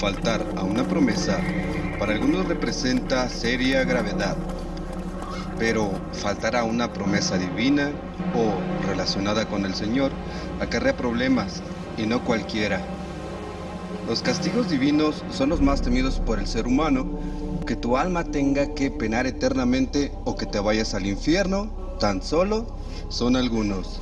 faltar a una promesa para algunos representa seria gravedad, pero faltar a una promesa divina o relacionada con el Señor acarrea problemas y no cualquiera. Los castigos divinos son los más temidos por el ser humano, que tu alma tenga que penar eternamente o que te vayas al infierno, tan solo son algunos.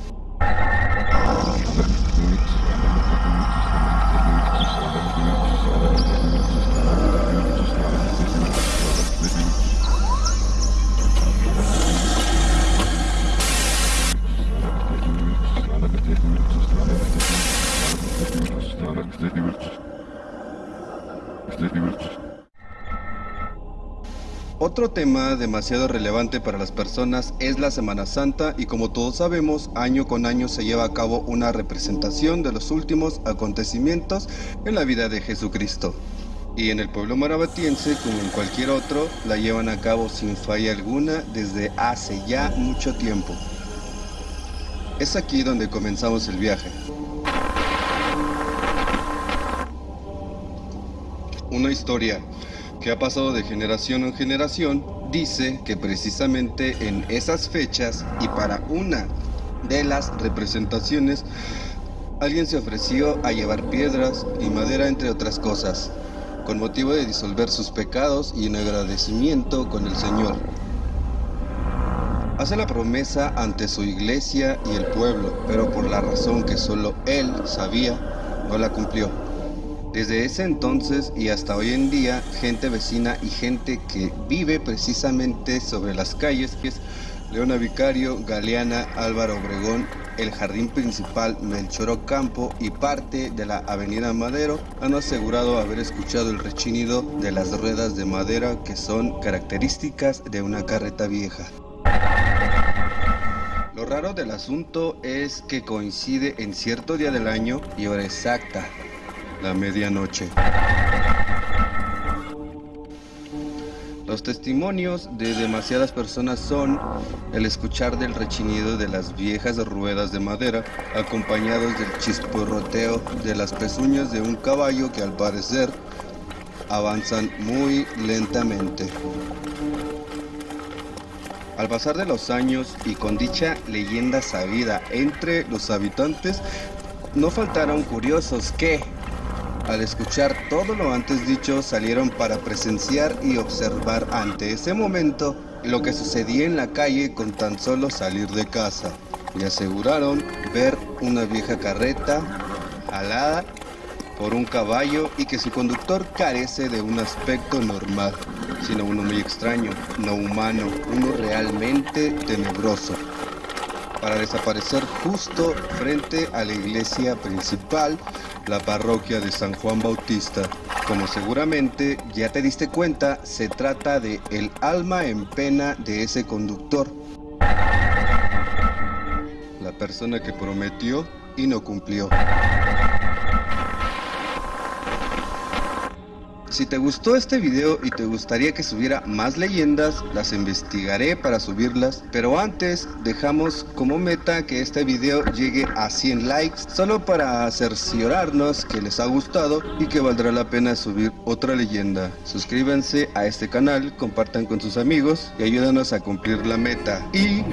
Otro tema demasiado relevante para las personas es la Semana Santa y como todos sabemos, año con año se lleva a cabo una representación de los últimos acontecimientos en la vida de Jesucristo. Y en el pueblo marabatiense, como en cualquier otro, la llevan a cabo sin falla alguna desde hace ya mucho tiempo. Es aquí donde comenzamos el viaje. Una historia que ha pasado de generación en generación dice que precisamente en esas fechas y para una de las representaciones alguien se ofreció a llevar piedras y madera entre otras cosas con motivo de disolver sus pecados y en agradecimiento con el Señor. Hace la promesa ante su iglesia y el pueblo, pero por la razón que solo él sabía, no la cumplió. Desde ese entonces y hasta hoy en día, gente vecina y gente que vive precisamente sobre las calles, que es Leona Vicario, Galeana, Álvaro Obregón, el jardín principal Melchor Ocampo y parte de la avenida Madero han asegurado haber escuchado el rechinido de las ruedas de madera que son características de una carreta vieja. Lo raro del asunto es que coincide en cierto día del año y hora exacta, la medianoche. Los testimonios de demasiadas personas son el escuchar del rechinido de las viejas ruedas de madera, acompañados del chisporroteo de las pezuñas de un caballo que al parecer avanzan muy lentamente. Al pasar de los años y con dicha leyenda sabida entre los habitantes, no faltaron curiosos que, al escuchar todo lo antes dicho, salieron para presenciar y observar ante ese momento lo que sucedía en la calle con tan solo salir de casa. Y aseguraron ver una vieja carreta alada por un caballo y que su conductor carece de un aspecto normal, sino uno muy extraño, no humano, uno realmente tenebroso para desaparecer justo frente a la iglesia principal, la parroquia de San Juan Bautista. Como seguramente ya te diste cuenta, se trata de el alma en pena de ese conductor. La persona que prometió y no cumplió. Si te gustó este video y te gustaría que subiera más leyendas, las investigaré para subirlas. Pero antes, dejamos como meta que este video llegue a 100 likes, solo para cerciorarnos que les ha gustado y que valdrá la pena subir otra leyenda. Suscríbanse a este canal, compartan con sus amigos y ayúdanos a cumplir la meta. Y...